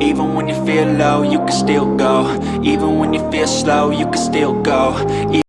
Even when you feel low, you can still go. Even when you feel slow, you can still go.